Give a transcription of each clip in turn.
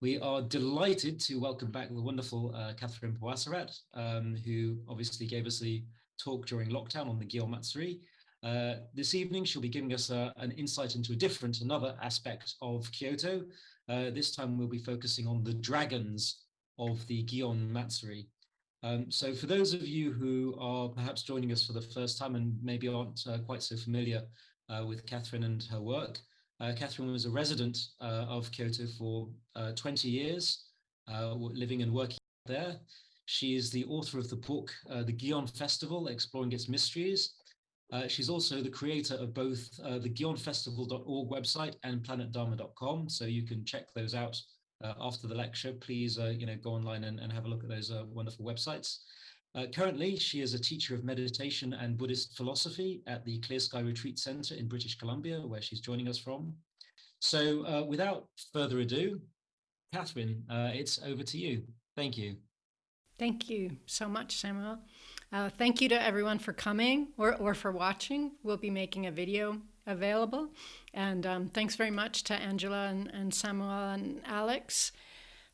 We are delighted to welcome back the wonderful uh, Catherine Pawasarat, um, who obviously gave us the talk during lockdown on the Gion Matsuri. Uh, this evening, she'll be giving us uh, an insight into a different, another aspect of Kyoto. Uh, this time, we'll be focusing on the dragons of the Gion Matsuri. Um, so for those of you who are perhaps joining us for the first time and maybe aren't uh, quite so familiar with Catherine and her work, Catherine was a resident uh, of Kyoto for uh, 20 years, uh, living and working there. She is the author of the book, uh, The Gion Festival, Exploring Its Mysteries. Uh, she's also the creator of both the gionfestival.org website and planetdharma.com, so you can check those out after the lecture. Please you know, go online and, and have a look at those wonderful websites. Uh, currently, she is a teacher of meditation and Buddhist philosophy at the Clear Sky Retreat Center in British Columbia, where she's joining us from. So uh, without further ado, Catherine, uh, it's over to you. Thank you. Thank you so much, Samuel. Uh, thank you to everyone for coming or, or for watching. We'll be making a video available. And um, thanks very much to Angela and, and Samuel and Alex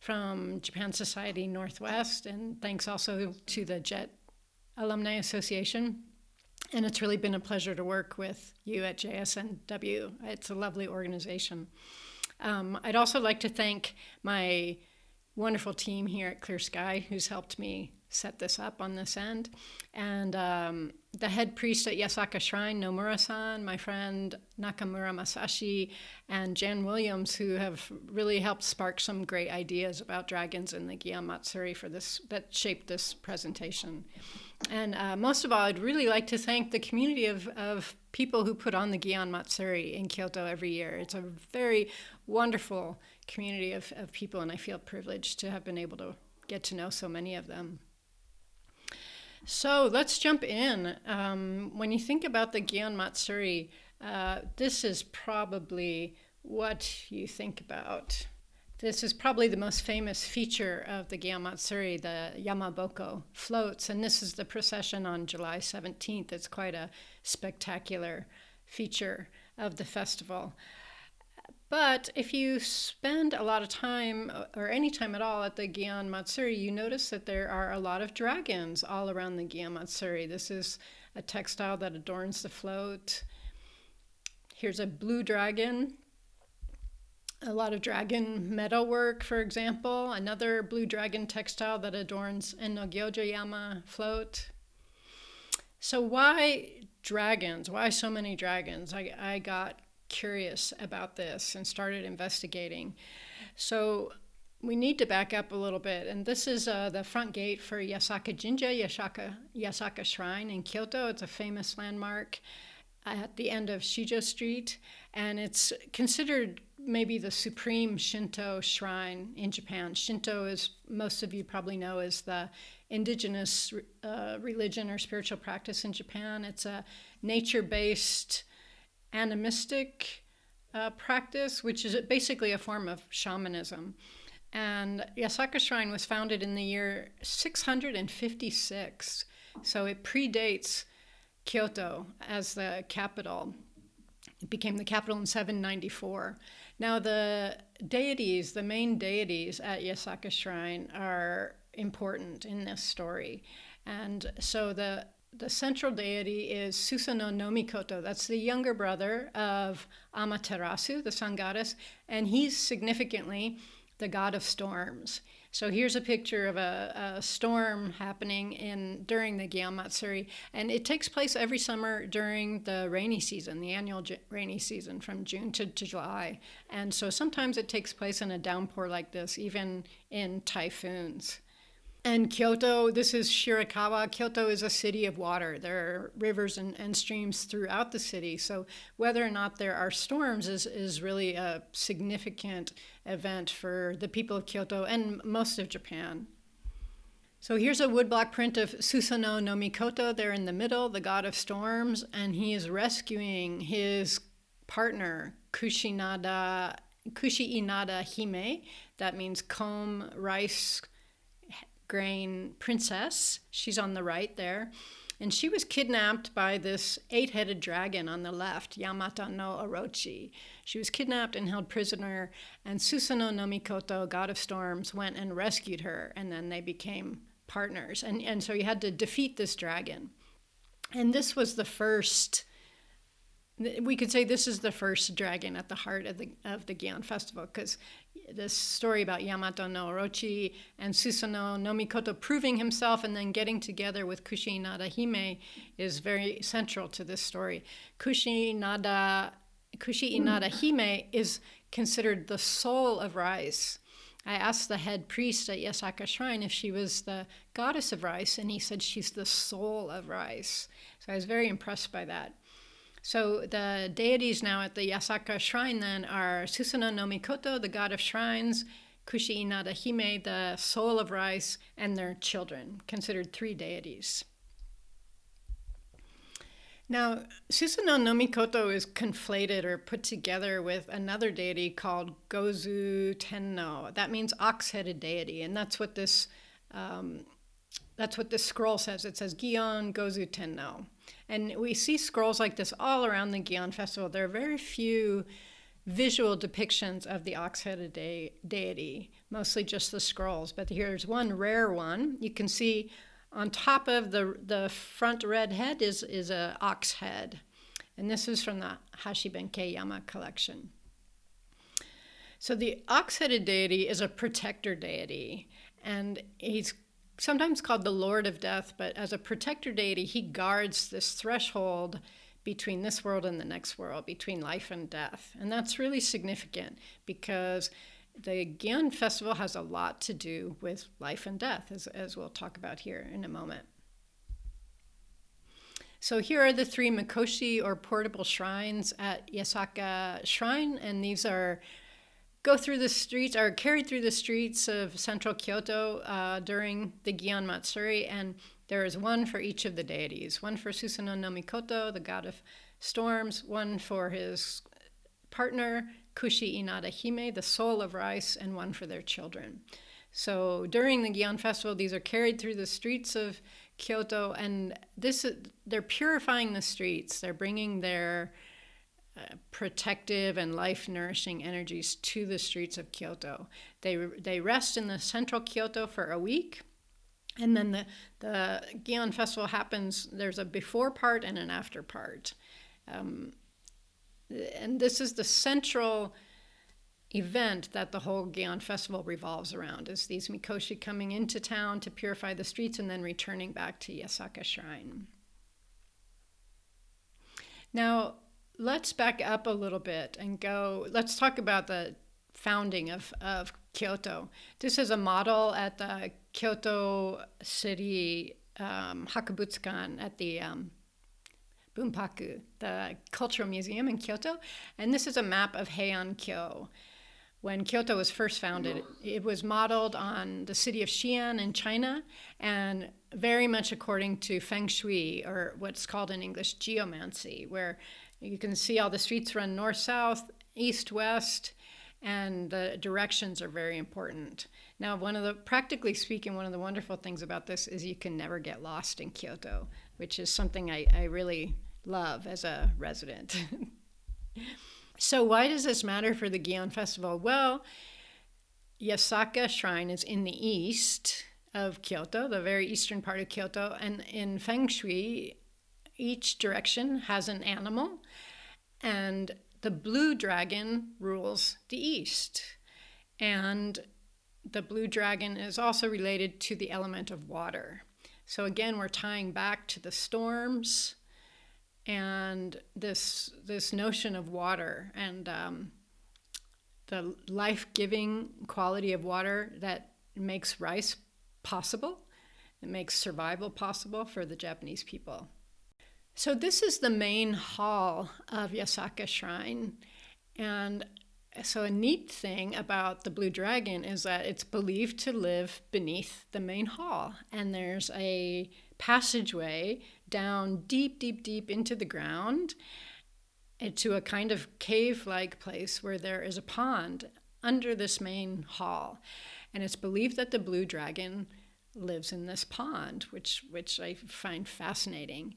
from Japan Society Northwest, and thanks also to the JET Alumni Association. And it's really been a pleasure to work with you at JSNW. It's a lovely organization. Um, I'd also like to thank my wonderful team here at Clear Sky who's helped me set this up on this end. And um, the head priest at Yasaka Shrine, Nomura-san, my friend Nakamura Masashi, and Jan Williams, who have really helped spark some great ideas about dragons in the Gion Matsuri for this that shaped this presentation. And uh, most of all, I'd really like to thank the community of, of people who put on the Gion Matsuri in Kyoto every year. It's a very wonderful community of, of people, and I feel privileged to have been able to get to know so many of them. So let's jump in. Um, when you think about the Gion Matsuri, uh, this is probably what you think about. This is probably the most famous feature of the Gion Matsuri, the Yamaboko floats, and this is the procession on July 17th. It's quite a spectacular feature of the festival. But if you spend a lot of time uh, or any time at all at the Gion Matsuri, you notice that there are a lot of dragons all around the Gion Matsuri. This is a textile that adorns the float. Here's a blue dragon. A lot of dragon metalwork, for example. Another blue dragon textile that adorns Ennogyoja Yama float. So why dragons? Why so many dragons? I, I got curious about this and started investigating. So we need to back up a little bit. And this is uh, the front gate for Yasaka Jinja, Yasaka, Yasaka Shrine in Kyoto. It's a famous landmark at the end of Shijo Street. And it's considered maybe the supreme Shinto shrine in Japan. Shinto, as most of you probably know, is the indigenous uh, religion or spiritual practice in Japan. It's a nature based animistic uh, practice, which is basically a form of shamanism. And Yasaka Shrine was founded in the year 656, so it predates Kyoto as the capital. It became the capital in 794. Now, the deities, the main deities at Yasaka Shrine, are important in this story. And so the the central deity is Susanoo no Mikoto. That's the younger brother of Amaterasu, the sun goddess, and he's significantly the god of storms. So here's a picture of a, a storm happening in during the Gion Matsuri, and it takes place every summer during the rainy season, the annual rainy season from June to, to July. And so sometimes it takes place in a downpour like this, even in typhoons. And Kyoto, this is Shirakawa. Kyoto is a city of water. There are rivers and, and streams throughout the city. So whether or not there are storms is, is really a significant event for the people of Kyoto and most of Japan. So here's a woodblock print of Susanoo no Mikoto. There in the middle, the god of storms, and he is rescuing his partner, Kushinada, Kushi Inada Hime. That means comb, rice, grain princess. She's on the right there. And she was kidnapped by this eight headed dragon on the left, Yamata no Orochi. She was kidnapped and held prisoner, and Susanoo no Mikoto, god of storms, went and rescued her, and then they became partners. And, and so you had to defeat this dragon. And this was the first we could say this is the first dragon at the heart of the of the Gion festival because this story about Yamato no Orochi and Susanoo no Mikoto proving himself and then getting together with Kushi Inada Hime is very central to this story. Kushi Inada Kushi Inada mm. Hime is considered the soul of rice. I asked the head priest at Yasaka Shrine if she was the goddess of rice, and he said she's the soul of rice. So I was very impressed by that. So the deities now at the Yasaka shrine then are Susanoo no Mikoto, the god of shrines, Kushi Inada Hime, the soul of rice, and their children, considered three deities. Now, Susanoo no Mikoto is conflated or put together with another deity called Gozu Tenno. That means ox-headed deity, and that's what this um, that's what this scroll says. It says Gion Gozu Tenno. And we see scrolls like this all around the Gion Festival. There are very few visual depictions of the ox-headed de- deity, mostly just the scrolls. But here's one rare one. You can see on top of the, the front red head is, is a ox head. And this is from the Hashibenkei Yama collection. So the ox-headed deity is a protector deity, and he's sometimes called the Lord of Death, but as a protector deity, he guards this threshold between this world and the next world, between life and death. And that's really significant because the Gion Festival has a lot to do with life and death, as, as we'll talk about here in a moment. So here are the three Mikoshi or portable shrines at Yasaka Shrine, and these are go through the streets or carried through the streets of central Kyoto uh, during the Gion Matsuri, and there is one for each of the deities one for Susanoo no Mikoto, the god of storms, one for his partner, Kushi Inada Hime, the soul of rice, and one for their children. So during the Gion festival, these are carried through the streets of Kyoto, and this is they're purifying the streets. They're bringing their protective and life nourishing energies to the streets of Kyoto. They, they rest in the central Kyoto for a week. And then the, the Gion Festival happens, there's a before part and an after part. Um, and this is the central event that the whole Gion Festival revolves around, is these Mikoshi coming into town to purify the streets and then returning back to Yasaka Shrine. Now, let's back up a little bit and go. Let's talk about the founding of, of Kyoto. This is a model at the Kyoto City um, Hakubutsukan at the um, Bunpaku, the Cultural Museum in Kyoto. And this is a map of Heian-kyo. When Kyoto was first founded, it was modeled on the city of Xi'an in China and very much according to feng shui, or what's called in English geomancy, where you can see all the streets run north south, east west, and the directions are very important. Now, one of the, practically speaking, one of the wonderful things about this is you can never get lost in Kyoto, which is something I, I really love as a resident. so, why does this matter for the Gion Festival? Well, Yasaka Shrine is in the east of Kyoto, the very eastern part of Kyoto, and in Feng Shui, each direction has an animal, and the blue dragon rules the east. And the blue dragon is also related to the element of water. So again, we're tying back to the storms and this this notion of water and um, the life-giving quality of water that makes rice possible. It makes survival possible for the Japanese people. So, this is the main hall of Yasaka Shrine. And so, a neat thing about the Blue Dragon is that it's believed to live beneath the main hall. And there's a passageway down deep, deep, deep into the ground eh, to a kind of cave like place where there is a pond under this main hall. And it's believed that the Blue Dragon lives in this pond, which which I find fascinating.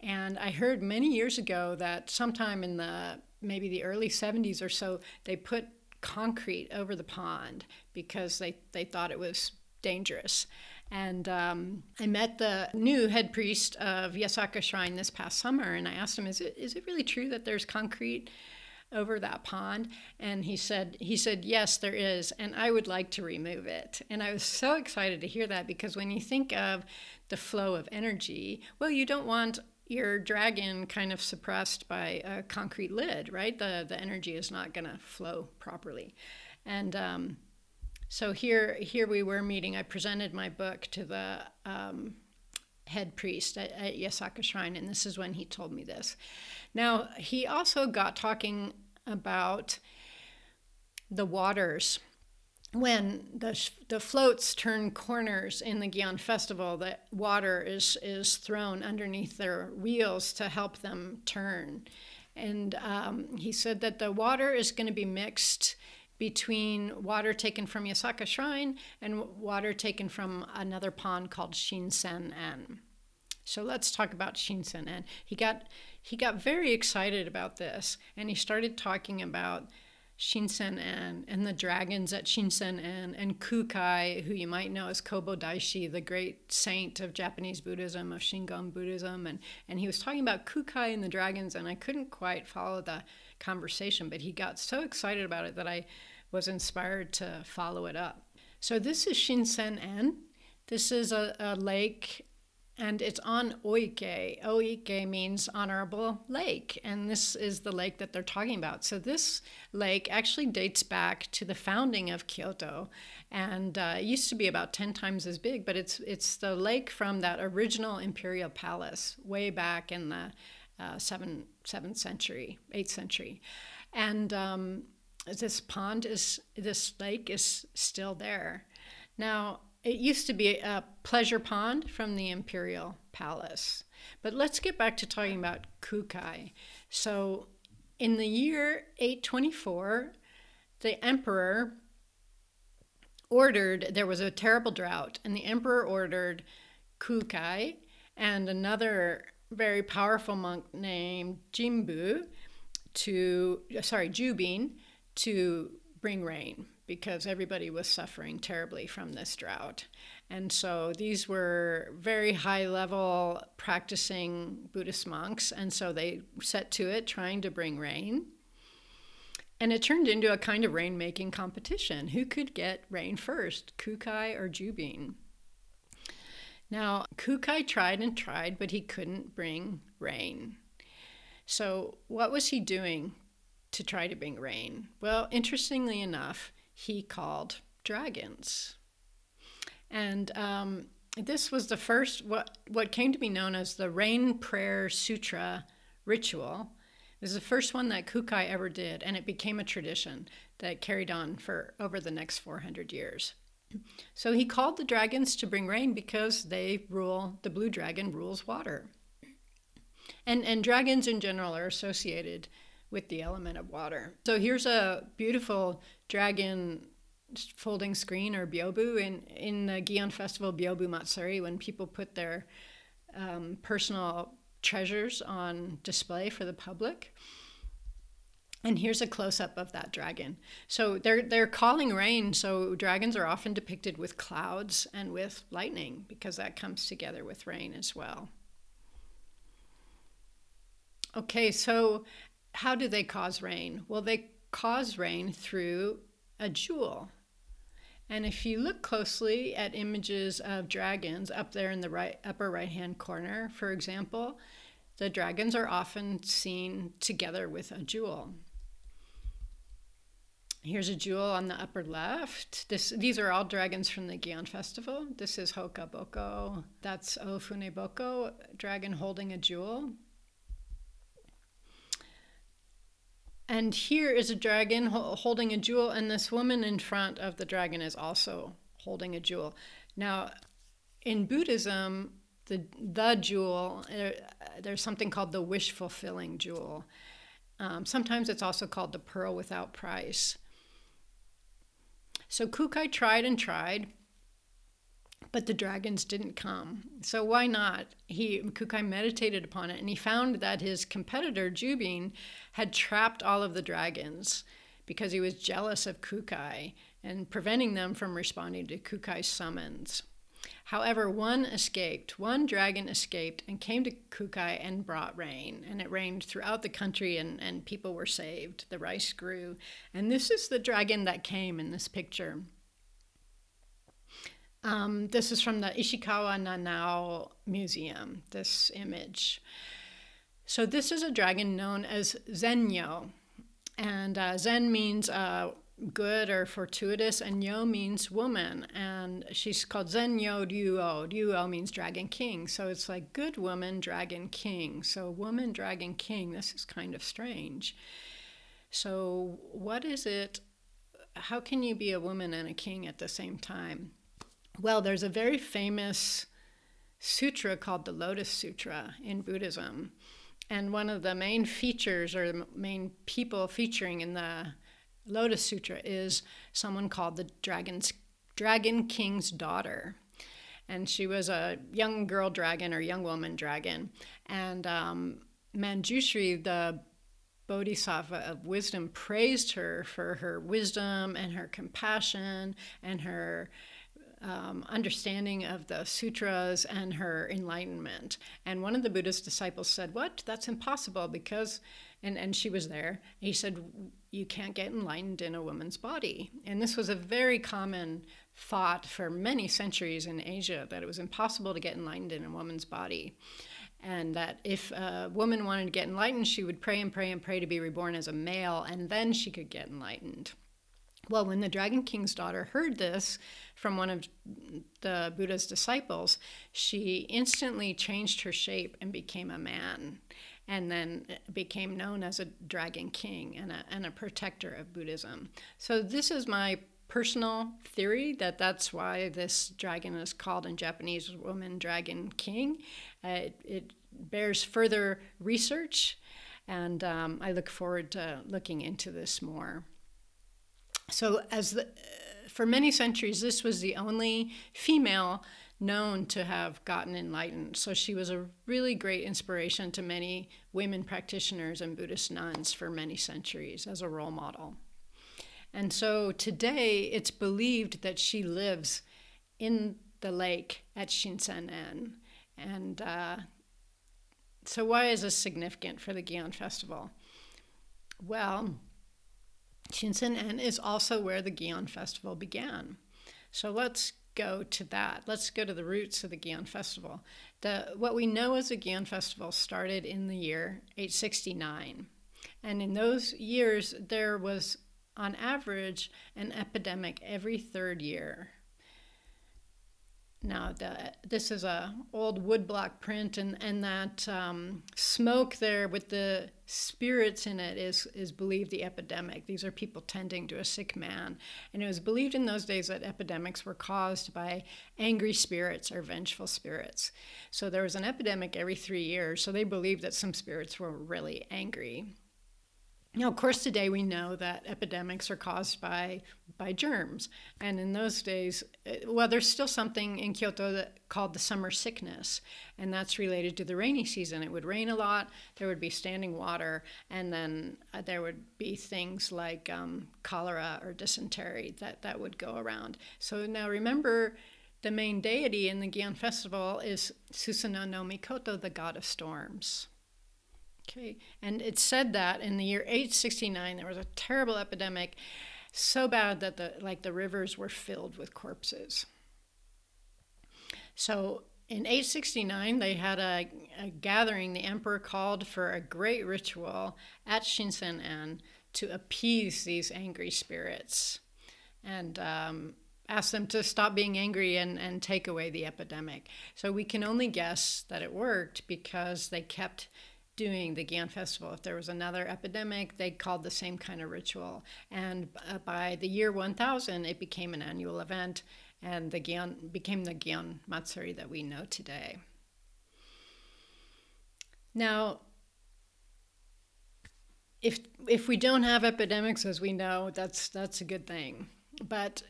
And I heard many years ago that sometime in the maybe the early 70s or so, they put concrete over the pond because they, they thought it was dangerous. And um, I met the new head priest of Yasaka Shrine this past summer, and I asked him, "Is it is it really true that there's concrete over that pond?" And he said, "He said yes, there is, and I would like to remove it." And I was so excited to hear that because when you think of the flow of energy, well, you don't want your dragon kind of suppressed by a concrete lid, right? The the energy is not going to flow properly, and um, so here, here we were meeting. I presented my book to the um, head priest at, at Yasaka Shrine, and this is when he told me this. Now, he also got talking about the waters. When the, the floats turn corners in the Gion Festival, the water is, is thrown underneath their wheels to help them turn. And um, he said that the water is going to be mixed between water taken from Yasaka Shrine and water taken from another pond called Shinsen-en. So let's talk about Shinsen-en. He got he got very excited about this and he started talking about Shinsen-en and the dragons at Shinsen-en and Kukai, who you might know as Kobo Daishi, the great saint of Japanese Buddhism, of Shingon Buddhism. And, and he was talking about Kukai and the dragons, and I couldn't quite follow the conversation, but he got so excited about it that I was inspired to follow it up. So this is Shinsen-en. This is a, a lake and it's on Oike. Oike means honorable lake, and this is the lake that they're talking about. So this lake actually dates back to the founding of Kyoto, and uh, it used to be about ten times as big. But it's it's the lake from that original imperial palace way back in the uh, seventh seventh century, eighth century, and um, this pond is this lake is still there. Now it used to be a pleasure pond from the imperial palace. But let's get back to talking about Kukai. So in the year 824, the emperor ordered there was a terrible drought and the emperor ordered Kukai and another very powerful monk named Jimbu to sorry Jubin to bring rain because everybody was suffering terribly from this drought. And so these were very high level practicing Buddhist monks. And so they set to it trying to bring rain. And it turned into a kind of rain making competition. Who could get rain first, Kukai or Jubin? Now, Kukai tried and tried, but he couldn't bring rain. So, what was he doing to try to bring rain? Well, interestingly enough, he called dragons. And um, this was the first, what, what came to be known as the Rain Prayer Sutra ritual. It was the first one that Kukai ever did, and it became a tradition that carried on for over the next 400 years. So he called the dragons to bring rain because they rule, the blue dragon rules water. And, and dragons in general are associated with the element of water. So here's a beautiful dragon folding screen or byobu in in the Gion Festival Byobu Matsuri when people put their um, personal treasures on display for the public. And here's a close up of that dragon. So they're they're calling rain. So dragons are often depicted with clouds and with lightning because that comes together with rain as well. Okay, so how do they cause rain? Well, they cause rain through a jewel. And if you look closely at images of dragons up there in the right upper right hand corner, for example, the dragons are often seen together with a jewel. Here's a jewel on the upper left. This, these are all dragons from the Gion Festival. This is Hoka Boko. That's Ofune Boko, dragon holding a jewel. And here is a dragon holding a jewel, and this woman in front of the dragon is also holding a jewel. Now, in Buddhism, the the jewel there, there's something called the wish fulfilling jewel. Um, sometimes it's also called the pearl without price. So Kukai tried and tried, but the dragons didn't come. So why not? He Kukai meditated upon it and he found that his competitor Jubin had trapped all of the dragons because he was jealous of Kukai and preventing them from responding to Kukai's summons. However, one escaped. One dragon escaped and came to Kukai and brought rain. And it rained throughout the country, and, and people were saved. The rice grew. And this is the dragon that came in this picture. Um, this is from the Ishikawa Nanao Museum, this image. So, this is a dragon known as Zenyo. And uh, Zen means uh, good or fortuitous, and Yo means woman. And she's called Zen Yo Ryuo. Ryuo means dragon king. So it's like good woman, dragon king. So woman, dragon king. This is kind of strange. So, what is it? How can you be a woman and a king at the same time? Well, there's a very famous sutra called the Lotus Sutra in Buddhism. And one of the main features or the main people featuring in the Lotus Sutra is someone called the Dragon's Dragon King's daughter. And she was a young girl dragon or young woman dragon. And um, Manjushri, the Bodhisattva of wisdom, praised her for her wisdom and her compassion and her um, understanding of the sutras and her enlightenment. And one of the Buddhist disciples said, What? That's impossible because, and, and she was there. He said, You can't get enlightened in a woman's body. And this was a very common thought for many centuries in Asia that it was impossible to get enlightened in a woman's body. And that if a woman wanted to get enlightened, she would pray and pray and pray to be reborn as a male, and then she could get enlightened. Well, when the Dragon King's daughter heard this from one of the Buddha's disciples, she instantly changed her shape and became a man, and then became known as a Dragon King and a, and a protector of Buddhism. So, this is my personal theory that that's why this dragon is called in Japanese Woman Dragon King. Uh, it, it, bears further research, and um, I look forward to looking into this more. So, as the, for many centuries, this was the only female known to have gotten enlightened. So she was a really great inspiration to many women practitioners and Buddhist nuns for many centuries as a role model. And so today it's believed that she lives in the lake at Shinsen-en. And uh, so, why is this significant for the Gion Festival? Well, Shinsen-en is also where the Gion Festival began. So let's go to that. Let's go to the roots of the Gion Festival. The, what we know as the Gion Festival started in the year 869. And in those years, there was, on average, an epidemic every third year. Now, the, this is a old woodblock print, and, and that um, smoke there with the spirits in it is, is believed the epidemic. These are people tending to a sick man. And it was believed in those days that epidemics were caused by angry spirits or vengeful spirits. So there was an epidemic every three years, so they believed that some spirits were really angry. Of course, today we know that epidemics are caused by by germs, and in those days, eh, well, there's still something in Kyoto that, called the summer sickness, and that's related to the rainy season. It would rain a lot, there would be standing water, and then uh, there would be things like um, cholera or dysentery that that would go around. So now remember. The main deity in the Gion festival is Susanoo no Mikoto, the god of storms. Okay, and it said that in the year 869 there was a terrible epidemic, so bad that the like the rivers were filled with corpses. So in 869 they had a, a gathering. The emperor called for a great ritual at Shinsen-en to appease these angry spirits, and um, asked them to stop being angry and, and take away the epidemic. So we can only guess that it worked because they kept doing the Gion Festival. If there was another epidemic, they called the same kind of ritual. And uh, by the year 1000, it became an annual event, and the Gion became the Gion Matsuri that we know today. Now, if if we don't have epidemics, as we know, that's that's a good thing. But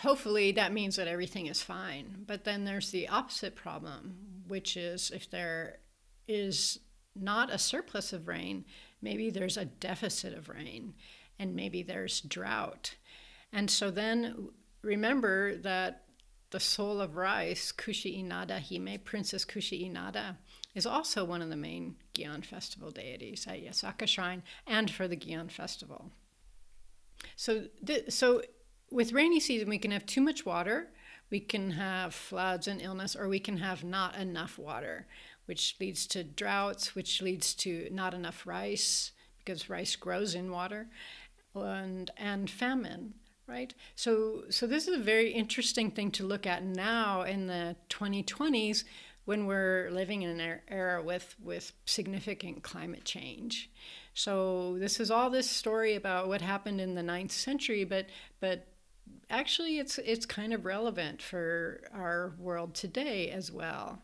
hopefully that means that everything is fine. But then there's the opposite problem, which is if there is not a surplus of rain, maybe there's a deficit of rain and maybe there's drought. And so then remember that the soul of rice, Kushi Inada Hime, Princess Kushi Inada, is also one of the main Gion festival deities at Yasaka Shrine and for the Gion festival. So, th- so with rainy season, we can have too much water, we can have floods and illness, or we can have not enough water, which leads to droughts, which leads to not enough rice because rice grows in water, and and famine. Right. So so this is a very interesting thing to look at now in the 2020s when we're living in an er, era with with significant climate change. So this is all this story about what happened in the ninth century, but but actually it's it's kind of relevant for our world today as well.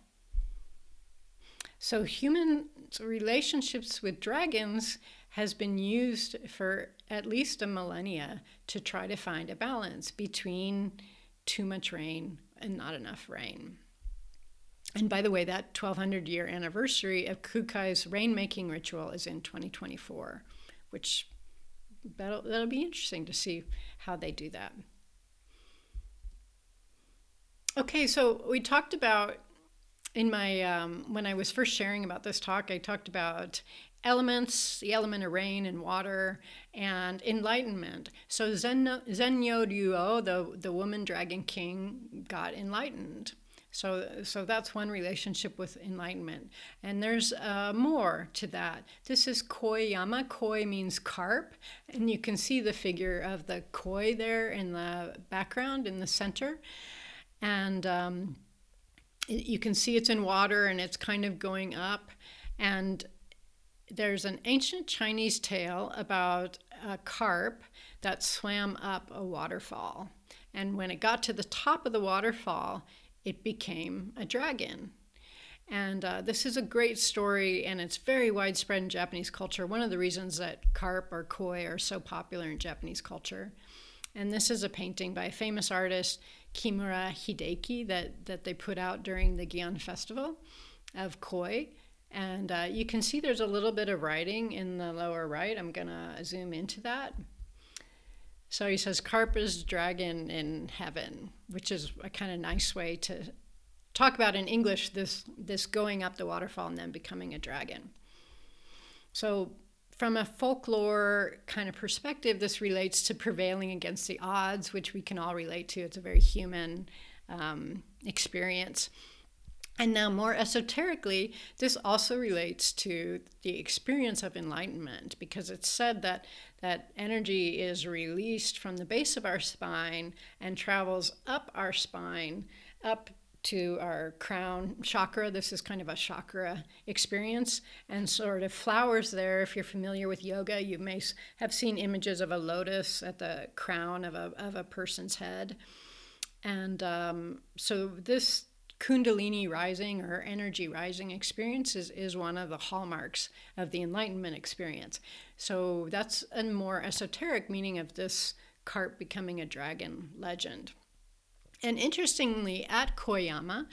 So human relationships with dragons has been used for at least a millennia to try to find a balance between too much rain and not enough rain. And by the way, that 1200 year anniversary of Kukai's rainmaking ritual is in 2024, which that'll, that'll be interesting to see how they do that. Okay, so we talked about in my um, when I was first sharing about this talk, I talked about elements, the element of rain and water, and enlightenment. So Zen, Zenyo Ryuo, the, the woman dragon king, got enlightened. So, so that's one relationship with enlightenment. And there's uh, more to that. This is koi yama. Koi means carp. And you can see the figure of the koi there in the background in the center. And um, you can see it's in water and it's kind of going up. And there's an ancient Chinese tale about a carp that swam up a waterfall. And when it got to the top of the waterfall, it became a dragon. And uh, this is a great story, and it's very widespread in Japanese culture. One of the reasons that carp or koi are so popular in Japanese culture. And this is a painting by a famous artist, Kimura Hideki, that, that they put out during the Gion Festival of koi. And uh, you can see there's a little bit of writing in the lower right. I'm going to zoom into that. So he says, Carp is dragon in heaven, which is a kind of nice way to talk about in English this, this going up the waterfall and then becoming a dragon. So, from a folklore kind of perspective, this relates to prevailing against the odds, which we can all relate to. It's a very human um, experience. And now, more esoterically, this also relates to the experience of enlightenment because it's said that, that energy is released from the base of our spine and travels up our spine, up to our crown chakra. This is kind of a chakra experience and sort of flowers there. If you're familiar with yoga, you may have seen images of a lotus at the crown of a, of a person's head. And um, so this Kundalini rising or energy rising experience is, is one of the hallmarks of the Enlightenment experience. So that's a more esoteric meaning of this carp becoming a dragon legend. And interestingly, at Koyama,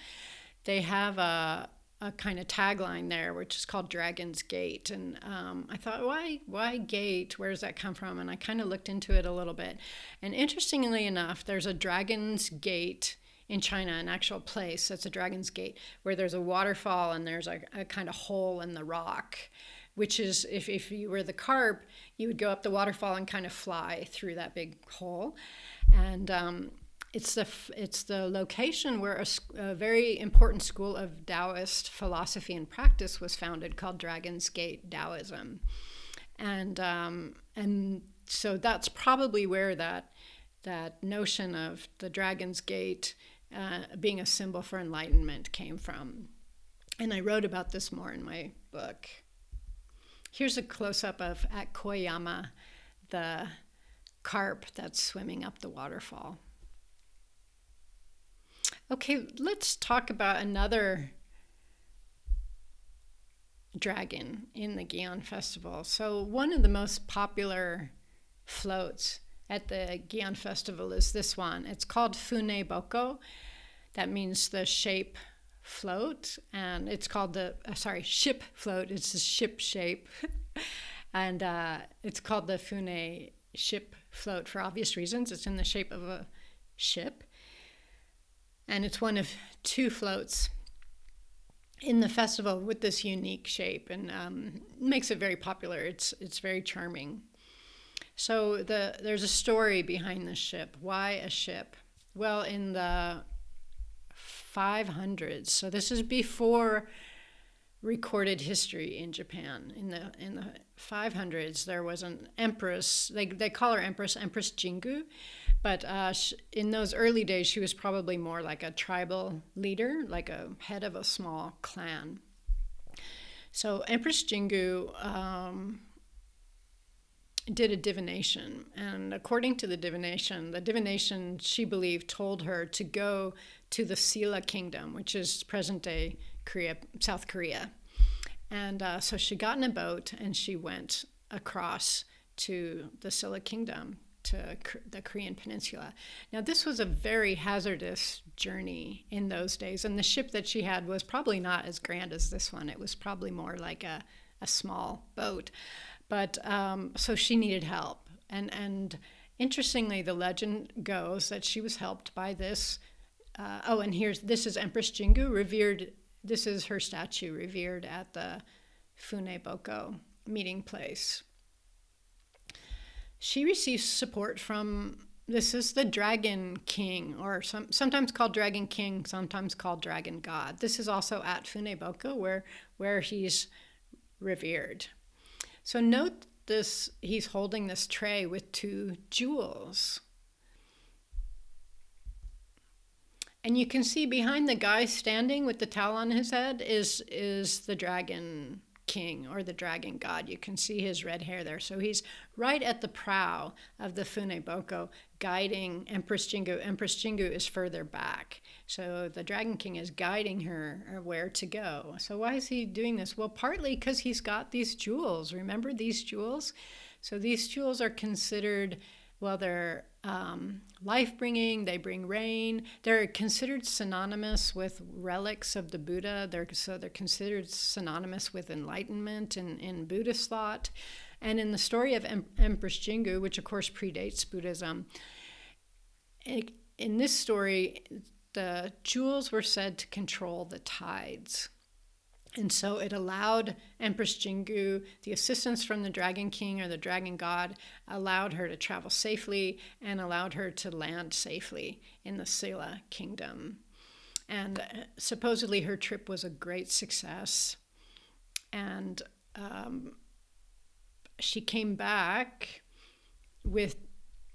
they have a, a kind of tagline there, which is called Dragon's Gate. And um, I thought, why, why gate? Where does that come from? And I kind of looked into it a little bit. And interestingly enough, there's a Dragon's Gate in China, an actual place that's a Dragon's Gate, where there's a waterfall and there's a, a kind of hole in the rock, which is if, if you were the carp, you would go up the waterfall and kind of fly through that big hole. And um, it's the it's the location where a, a, very important school of Taoist philosophy and practice was founded, called Dragon's Gate Taoism, and um, and so that's probably where that that notion of the Dragon's Gate uh, being a symbol for enlightenment came from. And I wrote about this more in my book. Here's a close up of at Koyama, the carp that's swimming up the waterfall. Okay, let's talk about another dragon in the Gion Festival. So, one of the most popular floats at the Gion Festival is this one. It's called Fune Boko. That means the shape float, and it's called the uh, sorry ship float. It's the ship shape, and uh, it's called the Fune ship float for obvious reasons. It's in the shape of a ship, and it's one of two floats in the festival with this unique shape and um, makes it very popular. It's it's very charming. So the there's a story behind the ship. Why a ship? Well, in the 500s, so this is before recorded history in Japan. In the in the 500s, there was an empress. They they call her empress Empress Jingu, but uh, in those early days, she was probably more like a tribal leader, like a head of a small clan. So Empress Jingu um, did a divination, and according to the divination, the divination she believed told her to go to the Silla Kingdom, which is present-day Korea, South Korea, and uh, so she got in a boat and she went across to the Silla Kingdom to the Korean Peninsula. Now, this was a very hazardous journey in those days, and the ship that she had was probably not as grand as this one. It was probably more like a, a small boat. But um, so she needed help. And, and interestingly, the legend goes that she was helped by this. Uh, oh, and here's this is Empress Jingu, revered. This is her statue, revered at the Funeboko meeting place. She receives support from this is the dragon king or some, sometimes called dragon king sometimes called dragon god. This is also at funeboko where where he's revered. So note this he's holding this tray with two jewels and you can see behind the guy standing with the towel on his head is is the dragon king or the dragon god. You can see his red hair there. So he's right at the prow of the Funeboko, guiding Empress Jingu. Empress Jingu is further back. So the dragon king is guiding her uh, where to go. So why is he doing this? Well, partly because he's got these jewels. Remember these jewels? So these jewels are considered, well, they're um, life bringing, they bring rain. They're considered synonymous with relics of the Buddha. They're, so they're considered synonymous with enlightenment in, in Buddhist thought. And in the story of em- Empress Jingu, which of course predates Buddhism, it, in this story, the jewels were said to control the tides. And so it allowed Empress Jingu, the assistance from the Dragon King or the Dragon God, allowed her to travel safely and allowed her to land safely in the Silla Kingdom. And uh, supposedly her trip was a great success. And um, she came back with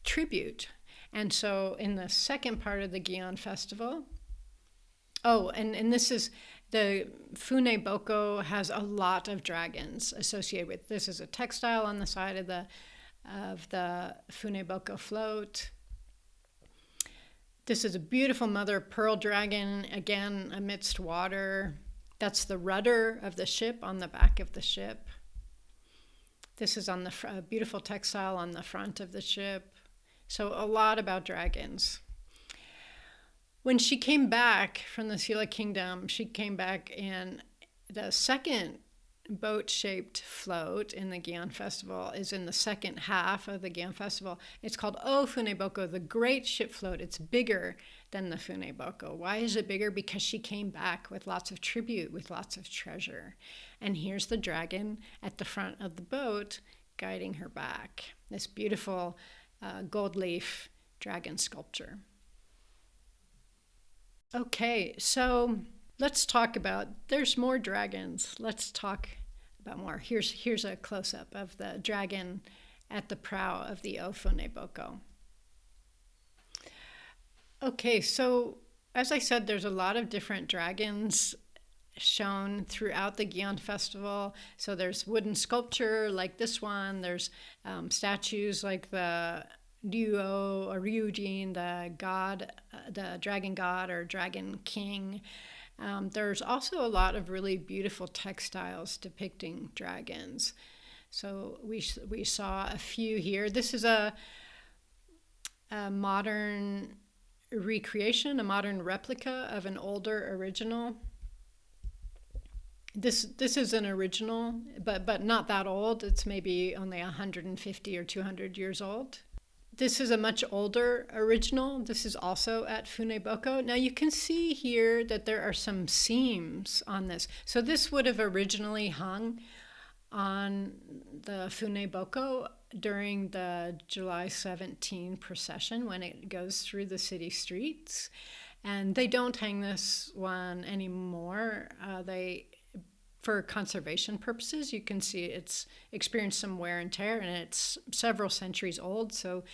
tribute. And so in the second part of the Gion Festival, oh, and, and this is the Funeboko has a lot of dragons associated with this is a textile on the side of the of the Funeboko float. This is a beautiful mother pearl dragon again amidst water. That's the rudder of the ship on the back of the ship. This is on the beautiful textile on the front of the ship. So a lot about dragons when she came back from the Silla Kingdom, she came back in the second boat shaped float in the Gion Festival is in the second half of the Gion Festival. It's called O Funeboko, the great ship float. It's bigger than the Funeboko. Why is it bigger? Because she came back with lots of tribute, with lots of treasure. And here's the dragon at the front of the boat guiding her back. This beautiful uh, gold leaf dragon sculpture. Okay, so let's talk about there's more dragons. Let's talk about more. Here's here's a close up of the dragon at the prow of the Ofuneboko. Okay, so as I said, there's a lot of different dragons shown throughout the Gion Festival. So there's wooden sculpture like this one. There's um, statues like the Ryuo or Ryujin, the god, the dragon god or dragon king. Um, there's also a lot of really beautiful textiles depicting dragons. So we we saw a few here. This is a a modern recreation, a modern replica of an older original. This this is an original, but but not that old. It's maybe only 150 or 200 years old. This is a much older original. This is also at Funeboko. Now you can see here that there are some seams on this. So this would have originally hung on the Funeboko during the July 17 procession when it goes through the city streets. And they don't hang this one anymore. Uh, they, for conservation purposes, you can see it's experienced some wear and tear, and it's several centuries old. So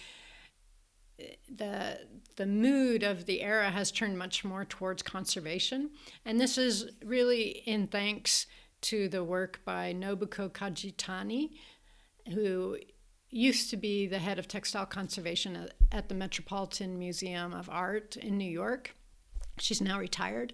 eh, the the mood of the era has turned much more towards conservation, and this is really in thanks to the work by Nobuko Kajitani, who used to be the head of textile conservation at, the Metropolitan Museum of Art in New York. She's now retired.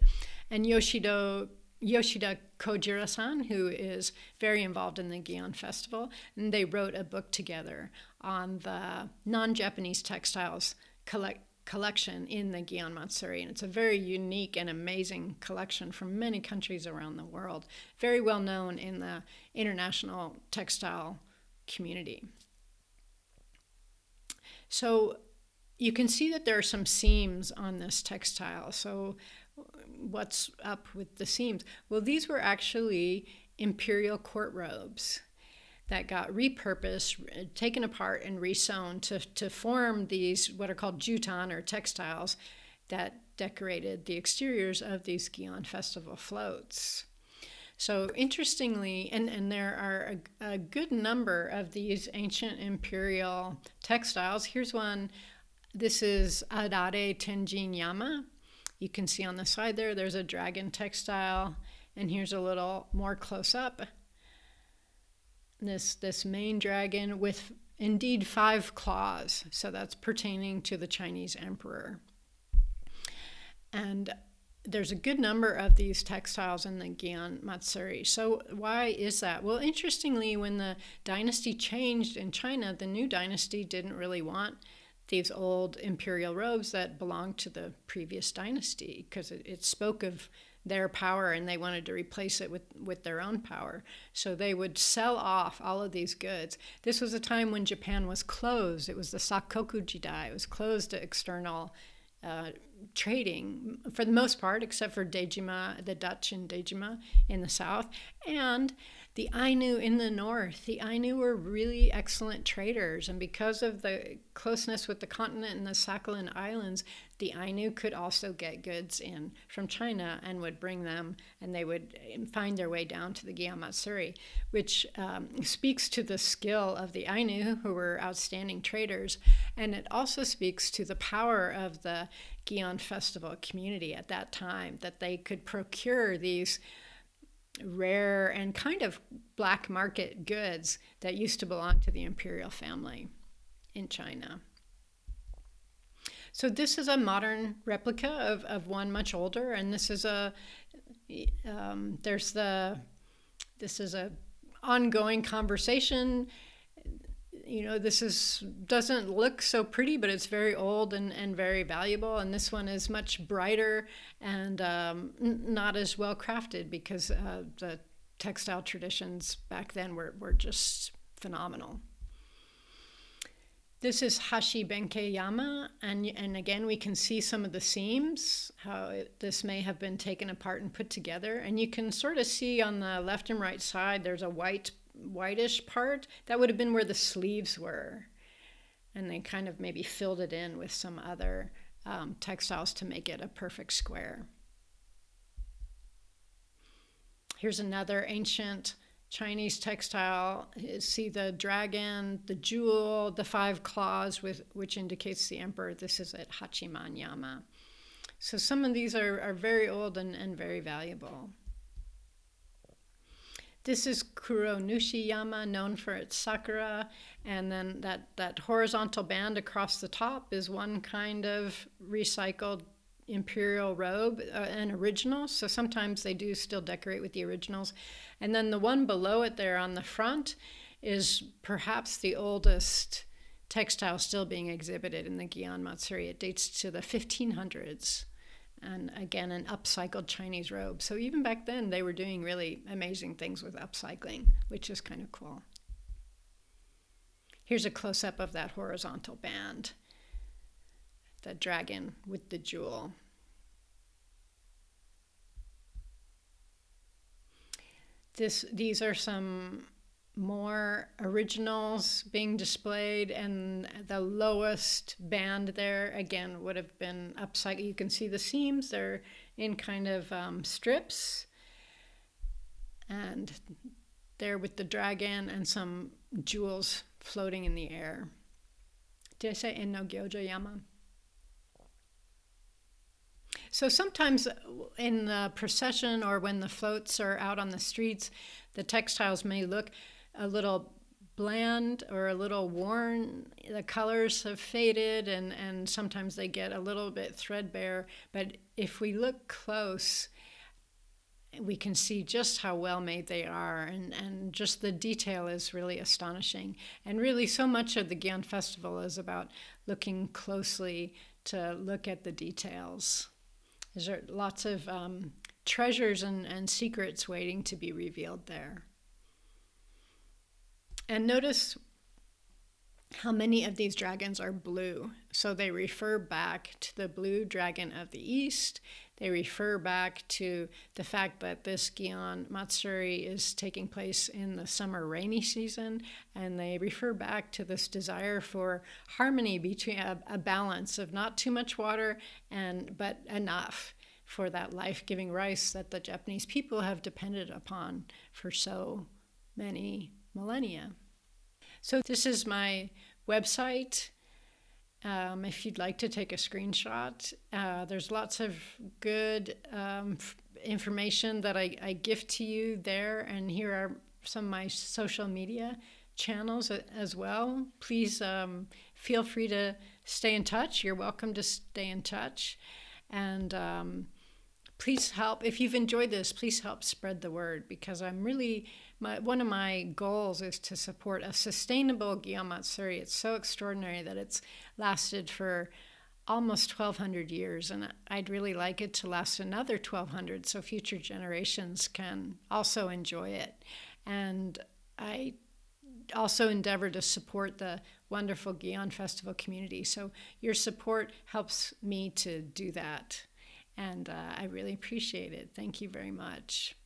And Yoshida Yoshida Kojiro-san, who is very involved in the Gion Festival, and they wrote a book together on the non-Japanese textiles collect, collection in the Gion Matsuri. And it's a very unique and amazing collection from many countries around the world, very well known in the international textile community. So you can see that there are some seams on this textile. So what's up with the seams? Well, these were actually imperial court robes that got repurposed, taken apart, and resewn to, to form these what are called jutan or textiles that decorated the exteriors of these Gion Festival floats. So interestingly, and, and there are a, a good number of these ancient imperial textiles. Here's one. This is Abura Tenjin Yama. You can see on the side there, there's a dragon textile. And here's a little more close up. This, this main dragon with indeed five claws. So that's pertaining to the Chinese emperor. And there's a good number of these textiles in the Gion Matsuri. So why is that? Well, interestingly, when the dynasty changed in China, the new dynasty didn't really want these old imperial robes that belonged to the previous dynasty because it, it spoke of their power and they wanted to replace it with, with their own power. So they would sell off all of these goods. This was a time when Japan was closed. It was the Sakoku Jidai. It was closed to external uh, trading for the most part, except for Dejima, the Dutch in Dejima in the south, and the Ainu in the north. The Ainu were really excellent traders, and because of the closeness with the continent and the Sakhalin Islands, the Ainu could also get goods in from China and would bring them, and they would find their way down to the Gion Matsuri, which um, speaks to the skill of the Ainu, who were outstanding traders, and it also speaks to the power of the Gion Festival community at that time, that they could procure these rare and kind of black market goods that used to belong to the imperial family in China. So this is a modern replica of, of one much older, and this is a um, there's the this is a ongoing conversation. You know, this is doesn't look so pretty, but it's very old and, and very valuable. And this one is much brighter and um, not as well crafted because uh, the textile traditions back then were, were just phenomenal. This is Hashi Benkei Yama, and, and again, we can see some of the seams, how it, this may have been taken apart and put together. And you can sort of see on the left and right side, there's a white, whitish part. That would have been where the sleeves were. And they kind of maybe filled it in with some other um, textiles to make it a perfect square. Here's another ancient Chinese textile, see the dragon, the jewel, the five claws, with, which indicates the emperor. This is at Hachiman Yama. So some of these are, are very old and, and very valuable. This is Kuro Nushi-yama, known for its sakura, and then that, that horizontal band across the top is one kind of recycled imperial robe, uh, an original. So sometimes they do still decorate with the originals. And then the one below it there on the front is perhaps the oldest textile still being exhibited in the Gion Matsuri. It dates to the 1500s. And again, an upcycled Chinese robe. So even back then, they were doing really amazing things with upcycling, which is kind of cool. Here's a close up of that horizontal band, the dragon with the jewel. This, these are some more originals being displayed and the lowest band there again would have been upside. You can see the seams they're in kind of um, strips. And there with the dragon and some jewels floating in the air. Did i say en no gyoja yama. So sometimes in the procession or when the floats are out on the streets the textiles may look a little bland or a little worn. The colors have faded and, and sometimes they get a little bit threadbare. But if we look close, we can see just how well made they are and, and just the detail is really astonishing. And really so much of the Gion Festival is about looking closely to look at the details. There's lots of um, treasures and, and secrets waiting to be revealed there. And notice how many of these dragons are blue. So they refer back to the blue dragon of the east. They refer back to the fact that this Gion Matsuri is taking place in the summer rainy season. And they refer back to this desire for harmony between a, a balance of not too much water and but enough for that life-giving rice that the Japanese people have depended upon for so many millennia. So this is my website. Um, if you'd like to take a screenshot, uh, there's lots of good um, information that I, I gift to you there. And here are some of my social media channels as well. Please um, feel free to stay in touch. You're welcome to stay in touch. And um, please help, if you've enjoyed this, please help spread the word because I'm really my, one of my goals is to support a sustainable Matsuri. It's so extraordinary that it's lasted for almost 1200 years and I'd really like it to last another 1200 so future generations can also enjoy it. And I also endeavor to support the wonderful Gion Festival community. So your support helps me to do that. And uh, I really appreciate it. Thank you very much.